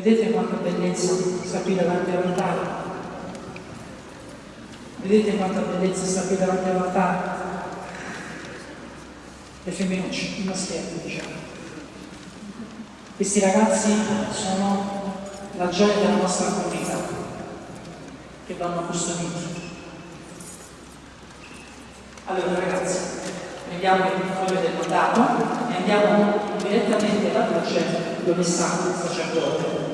Vedete quanta bellezza sta qui davanti all'altare? Vedete quanta bellezza sta qui davanti all'altare? Le femminucce, i maschietti diciamo. Questi ragazzi sono la gioia della nostra comunità, che vanno custoditi. Allora ragazzi, prendiamo il foglio del mandato e andiamo direttamente alla croce dove sta il sacerdote.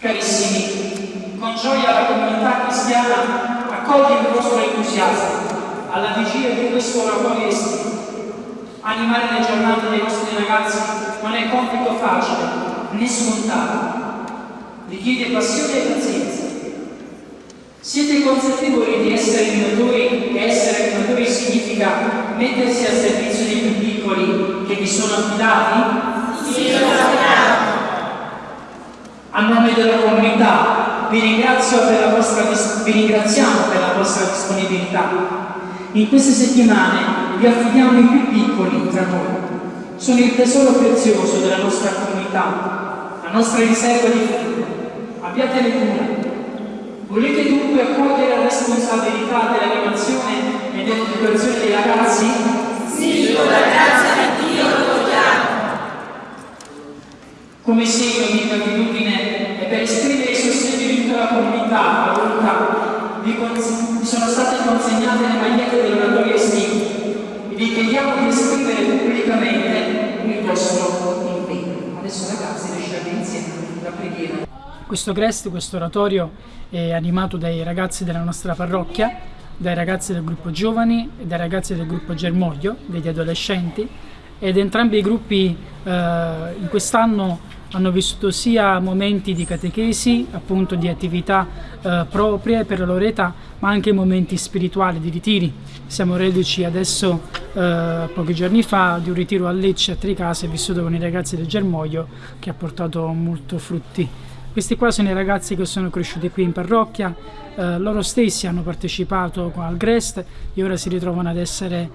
Carissimi, con gioia la comunità cristiana accoglie il vostro entusiasmo alla vigilia di questo oratorio estivo. Animare le giornate dei nostri ragazzi non è compito facile né scontato, richiede passione e pazienza. Siete consapevoli di essere animatori e essere animatori significa mettersi al servizio dei più piccoli che vi sono affidati? Sì, lo sappiamo. A nome della comunità vi, vostra, vi ringraziamo per la vostra disponibilità. In queste settimane vi affidiamo i più piccoli tra noi. Sono il tesoro prezioso della nostra comunità, la nostra riserva di futuro. Abbiatene cura. Volete dunque accogliere la responsabilità dell'animazione e dell'educazione dei ragazzi? Sì, con la grazia di Dio lo vogliamo. Come segno di gratitudine e per esprimere il sostegno di tutta la comunità, la volontà, vi, sono state consegnate le magliette dell'oratorio estivo e vi chiediamo di esprimere pubblicamente il vostro impegno. Adesso ragazzi lasciate insieme la preghiera. Questo Crest, questo oratorio è animato dai ragazzi della nostra parrocchia, dai ragazzi del gruppo giovani e dai ragazzi del gruppo Germoglio, degli adolescenti ed entrambi i gruppi eh, in quest'anno hanno vissuto sia momenti di catechesi, appunto di attività eh, proprie per la loro età, ma anche momenti spirituali, di ritiri. Siamo reduci adesso, eh, pochi giorni fa, di un ritiro a Lecce, a Tricase, vissuto con i ragazzi del Germoglio, che ha portato molto frutti. Questi qua sono i ragazzi che sono cresciuti qui in parrocchia, eh, loro stessi hanno partecipato al Grest e ora si ritrovano ad essere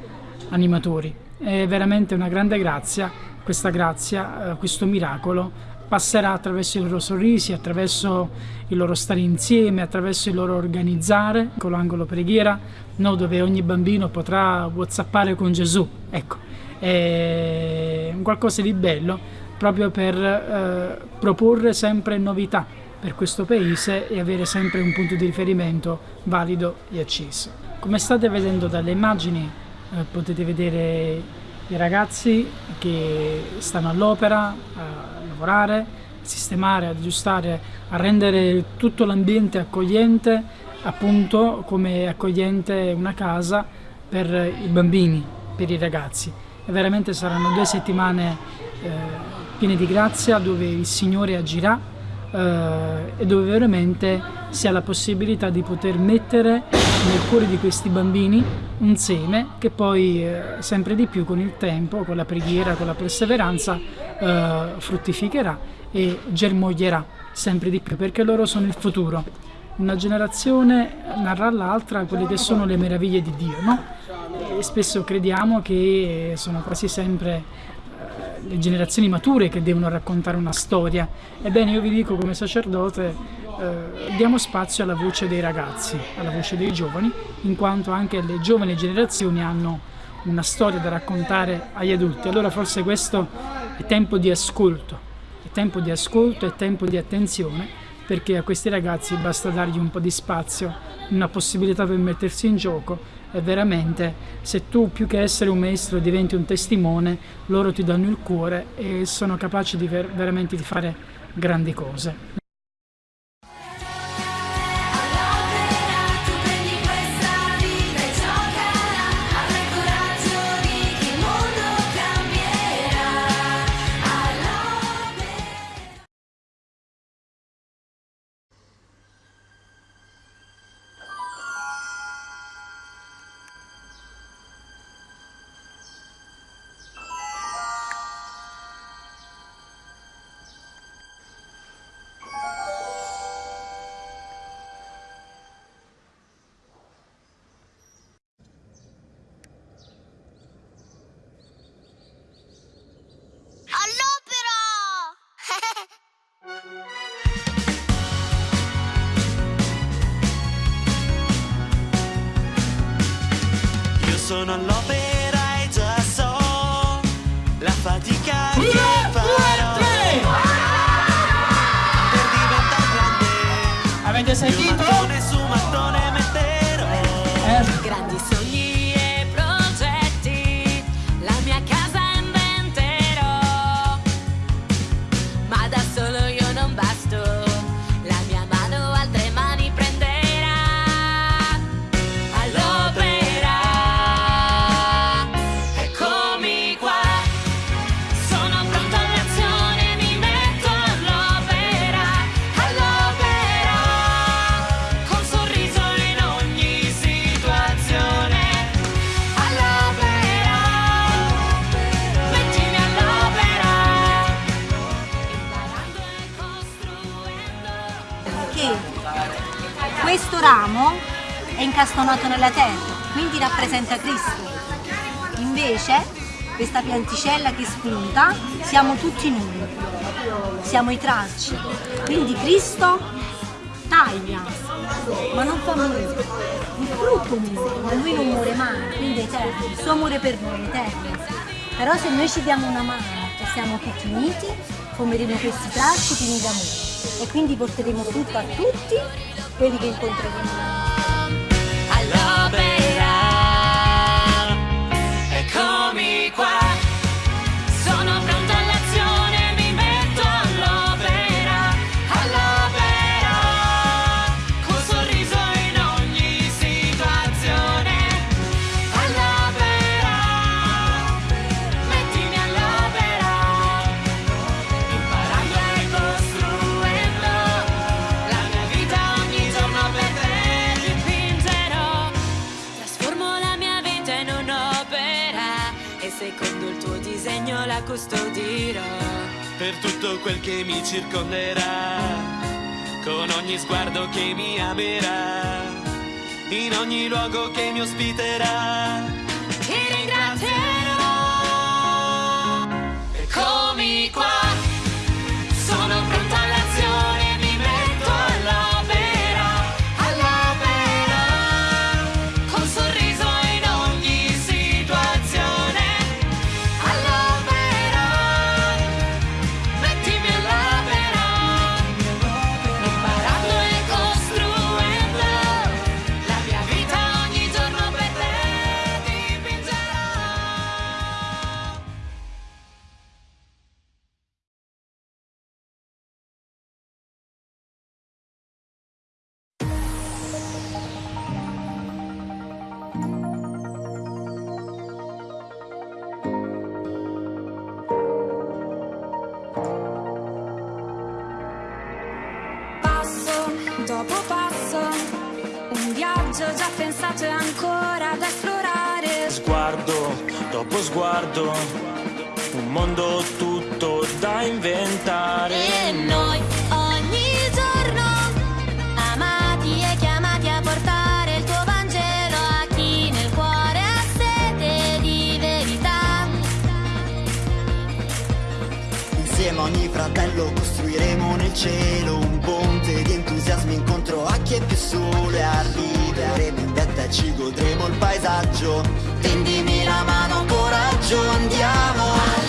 animatori. È veramente una grande grazia, questa grazia, eh, questo miracolo passerà attraverso i loro sorrisi, attraverso il loro stare insieme, attraverso il loro organizzare con l'angolo preghiera, no, dove ogni bambino potrà whatsappare con Gesù. Ecco, è qualcosa di bello proprio per eh, proporre sempre novità per questo paese e avere sempre un punto di riferimento valido e acceso. Come state vedendo dalle immagini eh, potete vedere i ragazzi che stanno all'opera a lavorare, a sistemare, ad aggiustare, a rendere tutto l'ambiente accogliente, appunto come accogliente una casa per i bambini, per i ragazzi. E veramente saranno due settimane eh, piene di grazia dove il Signore agirà eh, e dove veramente si ha la possibilità di poter mettere nel cuore di questi bambini un seme che poi eh, sempre di più con il tempo, con la preghiera, con la perseveranza eh, fruttificherà e germoglierà sempre di più perché loro sono il futuro. Una generazione narra all'altra quelle che sono le meraviglie di Dio, no? E spesso crediamo che sono quasi sempre le generazioni mature che devono raccontare una storia. Ebbene io vi dico come sacerdote eh, diamo spazio alla voce dei ragazzi, alla voce dei giovani, in quanto anche le giovani generazioni hanno una storia da raccontare agli adulti. Allora forse questo è tempo di ascolto, è tempo di ascolto, è tempo di attenzione perché a questi ragazzi basta dargli un po' di spazio, una possibilità per mettersi in gioco e veramente se tu più che essere un maestro diventi un testimone, loro ti danno il cuore e sono capaci di ver veramente di fare grandi cose. Terra, quindi rappresenta Cristo. Invece questa pianticella che spunta siamo tutti noi, siamo i tralci. Quindi Cristo taglia, ma non fa morire. Il frutto muore, ma lui non muore mai, quindi è eterno. Il suo amore per noi è eterno. Però se noi ci diamo una mano e siamo tutti uniti, formeremo questi tralci pieni d'amore e quindi porteremo frutto a tutti quelli che incontreremo. Custodirò. per tutto quel che mi circonderà, con ogni sguardo che mi amerà, in ogni luogo che mi ospiterà. Sguardo, un mondo tutto da inventare. E noi ogni giorno, amati e chiamati a portare il tuo Vangelo a chi nel cuore ha sete di verità. Insieme a ogni fratello costruiremo nel cielo un ponte di entusiasmo incontro a chi è più solo e arriveremo in vetta e ci godremo il paesaggio. Tendimi la mano, coraggio, andiamo.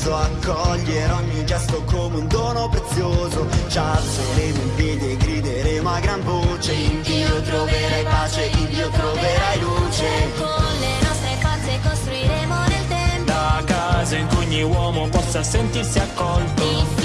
Ambizioso Accogliere ogni gesto come un dono prezioso. Ci alzeremo in piedi e grideremo a gran voce In Dio troverai pace, in Dio troverai luce. Con le nostre forze costruiremo nel tempo. La casa in cui ogni uomo possa sentirsi accolto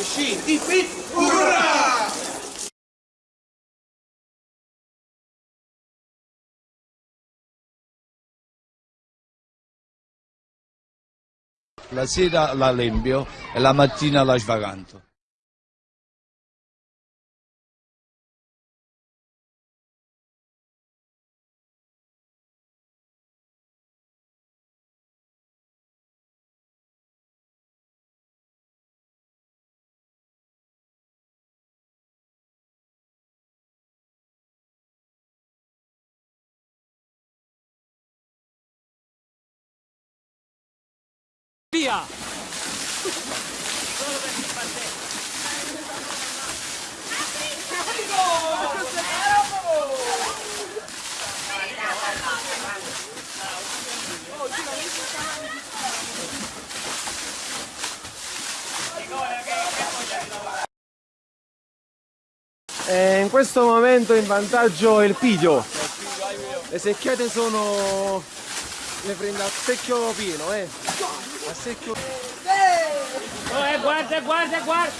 Ip, urrà! La sera la lempio e la mattina la svaganto. Via! Eh, in questo momento in vantaggio il Pidio. Le secchiate sono... le prende a secchio pieno, eh. A secchio... Eh, guarda, guarda, guarda!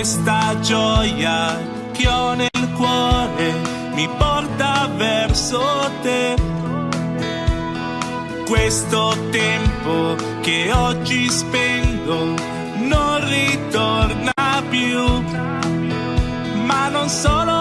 questa gioia che ho nel cuore mi porta verso te. Questo tempo che oggi spendo non ritorna più, ma non solo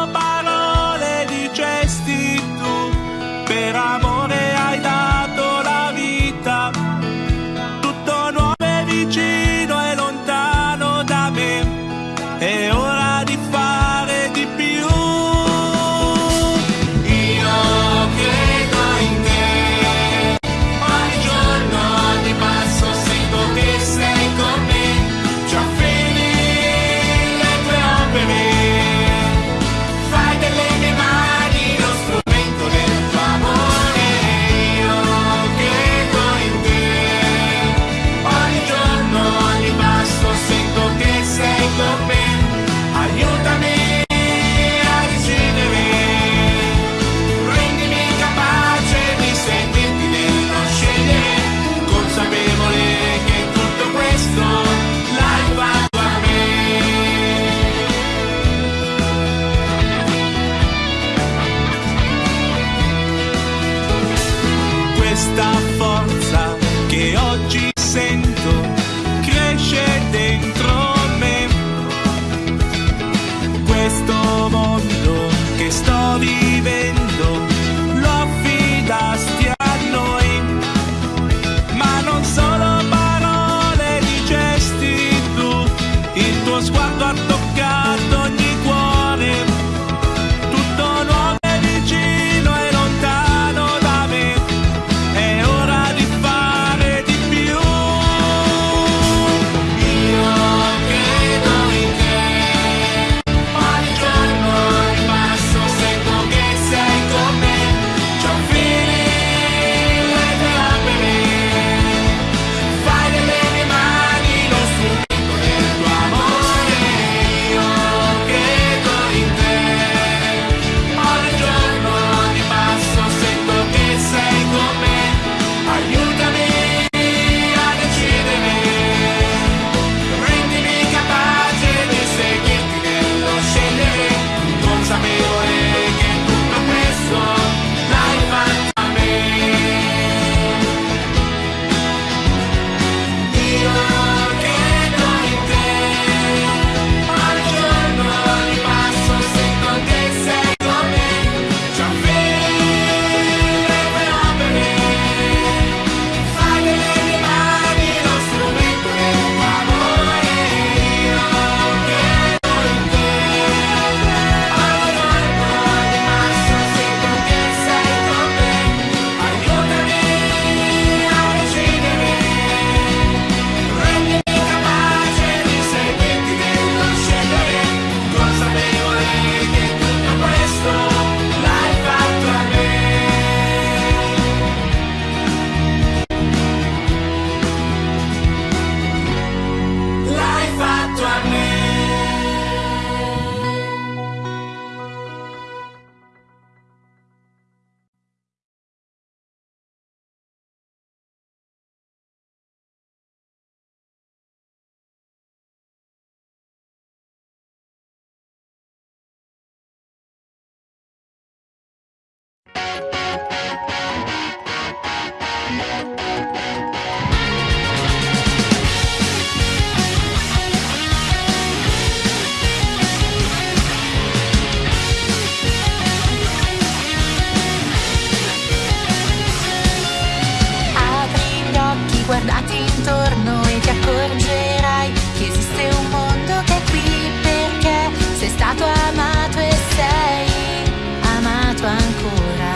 intorno e ti accorgerai che esiste un mondo che è qui perché sei stato amato e sei amato ancora.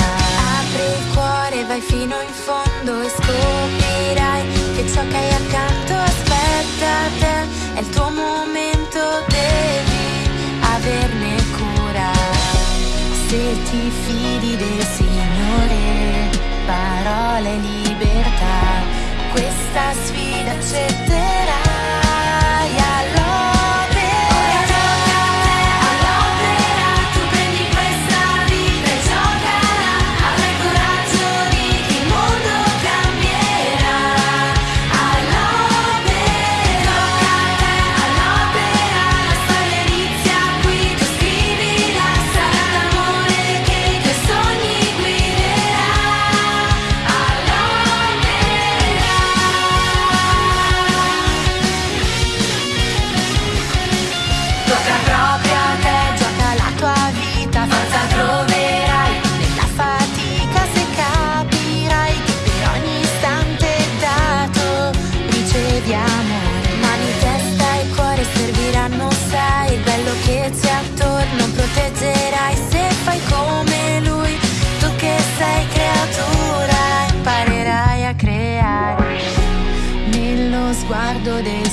Apri il cuore, vai fino in fondo e scoprirai che ciò che hai accanto aspetta te, è il tuo momento, devi averne cura. Se ti fidi del Signore, parole libertà, questa sfida accetterai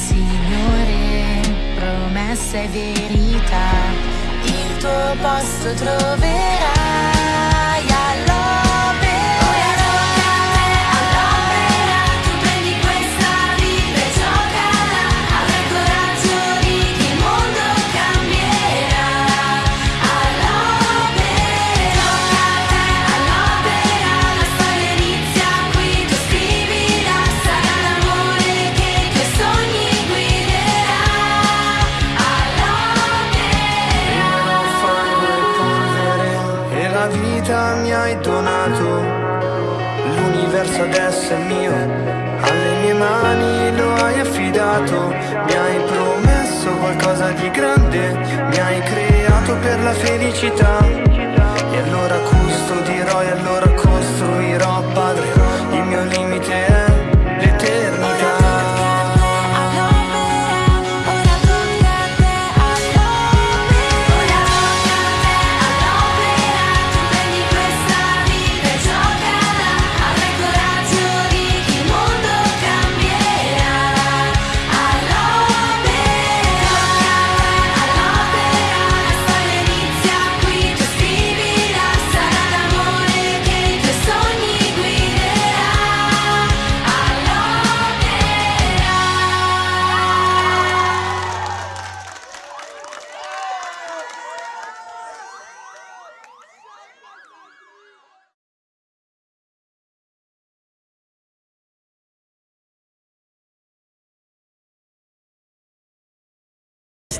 Signore, promessa e verità, il tuo posto troverai L'universo adesso è mio, alle mie mani lo hai affidato. Mi hai promesso qualcosa di grande, mi hai creato per la felicità. E allora custodirò e allora costruirò, Padre,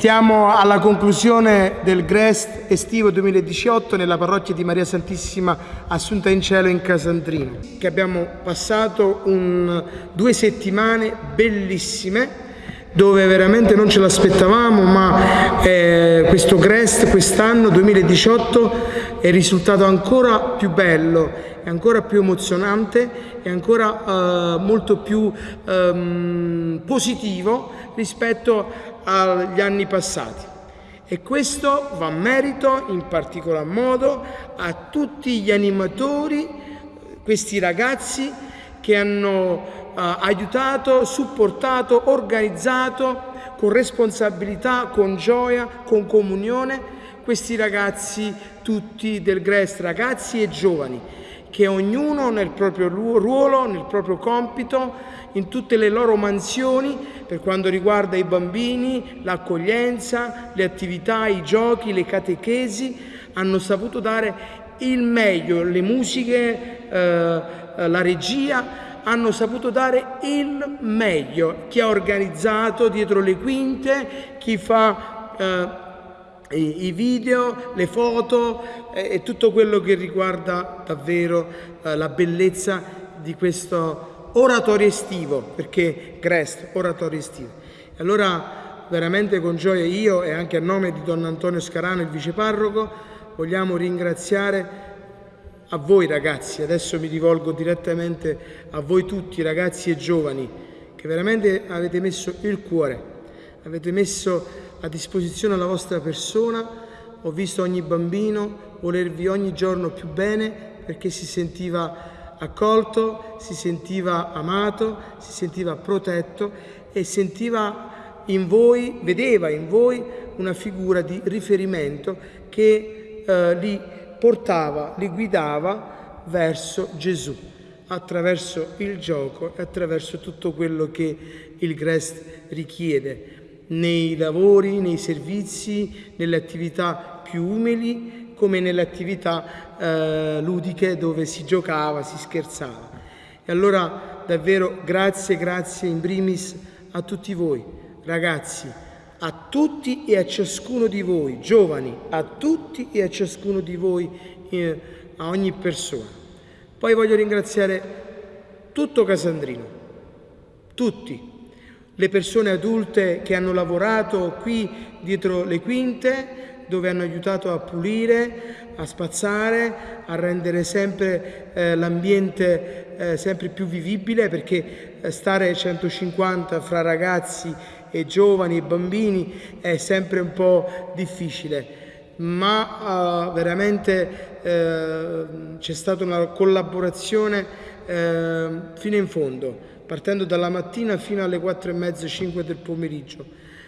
Stiamo alla conclusione del Grest estivo 2018 nella parrocchia di Maria Santissima Assunta in Cielo in Casandrino, che abbiamo passato un- due settimane bellissime dove veramente non ce l'aspettavamo, ma eh, questo Grest quest'anno 2018 è risultato ancora più bello, è ancora più emozionante e ancora eh, molto più ehm, positivo rispetto agli anni passati. E questo va merito in particolar modo a tutti gli animatori, questi ragazzi che hanno eh, aiutato, supportato, organizzato con responsabilità, con gioia, con comunione questi ragazzi tutti del Grest, ragazzi e giovani, che ognuno nel proprio ru- ruolo, nel proprio compito, in tutte le loro mansioni per quanto riguarda i bambini, l'accoglienza, le attività, i giochi, le catechesi, hanno saputo dare il meglio, le musiche, eh, la regia, hanno saputo dare il meglio. Chi ha organizzato dietro le quinte, chi fa eh, i i video, le foto eh, e tutto quello che riguarda davvero eh, la bellezza di questo oratorio estivo, perché Grest, oratorio estivo. Allora veramente con gioia io e anche a nome di Don Antonio Scarano, il viceparroco, vogliamo ringraziare a voi ragazzi, adesso mi rivolgo direttamente a voi tutti ragazzi e giovani che veramente avete messo il cuore, avete messo a disposizione la vostra persona. Ho visto ogni bambino volervi ogni giorno più bene perché si sentiva accolto, si sentiva amato, si sentiva protetto e sentiva in voi, vedeva in voi una figura di riferimento che eh, li portava, li guidava verso Gesù attraverso il gioco e attraverso tutto quello che il GREST richiede nei lavori, nei servizi, nelle attività più umili come nelle attività eh, ludiche dove si giocava, si scherzava. E allora davvero grazie, grazie in primis a tutti voi, ragazzi, a tutti e a ciascuno di voi, giovani, a tutti e a ciascuno di voi, eh, a ogni persona. Poi voglio ringraziare tutto Casandrino, tutti, le persone adulte che hanno lavorato qui dietro le quinte, dove hanno aiutato a pulire, a spazzare, a rendere sempre eh, l'ambiente eh, sempre più vivibile, perché eh, stare 150 fra ragazzi e giovani e bambini è sempre un po' difficile. Ma uh, veramente uh, c'è stata una collaborazione fino in fondo, partendo dalla mattina fino alle 4 e mezza, 5 del pomeriggio.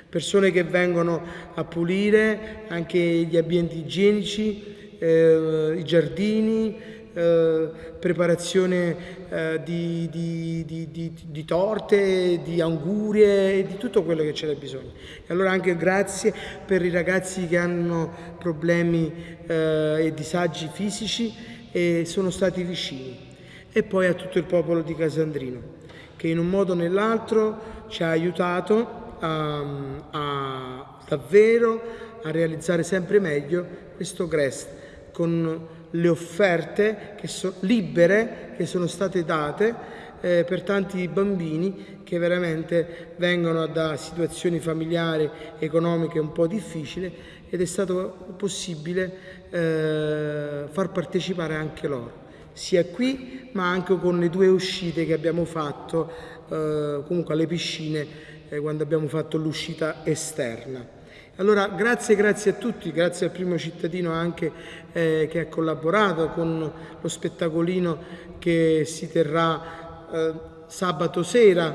Persone che vengono a pulire anche gli ambienti igienici, i giardini, eh, preparazione eh, di, di, di, di, torte, di angurie, di tutto quello che c'era bisogno. E allora anche grazie per i ragazzi che hanno problemi eh, e disagi fisici e sono stati vicini. E poi a tutto il popolo di Casandrino, che in un modo o nell'altro ci ha aiutato a, a davvero a realizzare sempre meglio questo GREST con le offerte che so, libere che sono state date eh, per tanti bambini che veramente vengono da situazioni familiari, economiche un po' difficili ed è stato possibile eh, far partecipare anche loro, sia qui ma anche con le due uscite che abbiamo fatto eh, comunque alle piscine eh, quando abbiamo fatto l'uscita esterna. Allora grazie, grazie a tutti, grazie al primo cittadino anche eh, che ha collaborato con lo spettacolino che si terrà eh, sabato sera.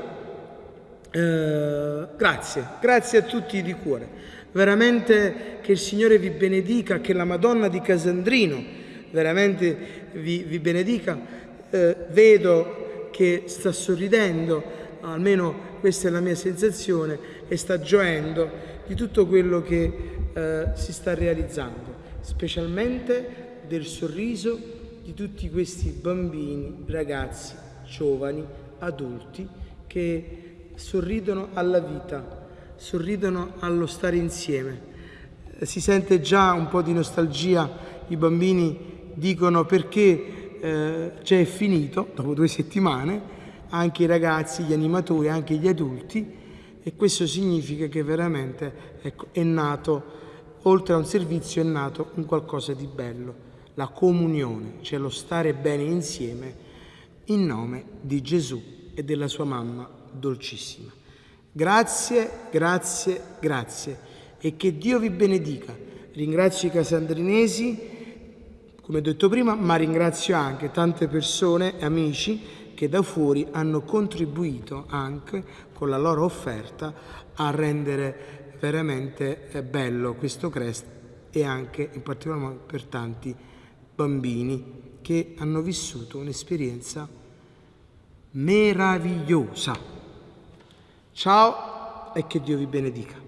Eh, grazie, grazie a tutti di cuore. Veramente che il Signore vi benedica, che la Madonna di Casandrino veramente vi, vi benedica. Eh, vedo che sta sorridendo, almeno questa è la mia sensazione, e sta gioendo di tutto quello che eh, si sta realizzando, specialmente del sorriso di tutti questi bambini, ragazzi, giovani, adulti che sorridono alla vita, sorridono allo stare insieme. Si sente già un po' di nostalgia, i bambini dicono perché eh, già è finito, dopo due settimane, anche i ragazzi, gli animatori, anche gli adulti, e questo significa che veramente ecco, è nato, oltre a un servizio, è nato un qualcosa di bello, la comunione, cioè lo stare bene insieme in nome di Gesù e della sua mamma dolcissima. Grazie, grazie, grazie e che Dio vi benedica. Ringrazio i casandrinesi, come detto prima, ma ringrazio anche tante persone, amici, che da fuori hanno contribuito anche con la loro offerta a rendere veramente eh, bello questo Crest e anche in particolar modo per tanti bambini che hanno vissuto un'esperienza meravigliosa. Ciao e che Dio vi benedica.